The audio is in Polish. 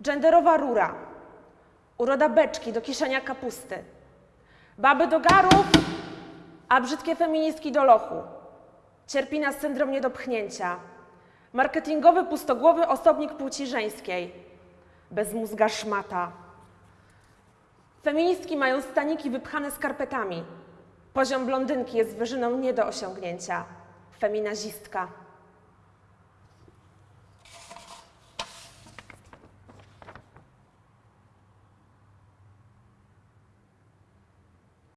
Genderowa rura. Uroda beczki do kieszenia kapusty. Baby do garów, a brzydkie feministki do lochu. Cierpi na syndrom niedopchnięcia. Marketingowy pustogłowy osobnik płci żeńskiej. Bezmózga szmata. Feministki mają staniki wypchane skarpetami. Poziom blondynki jest wyżyną nie do osiągnięcia. Feminazistka.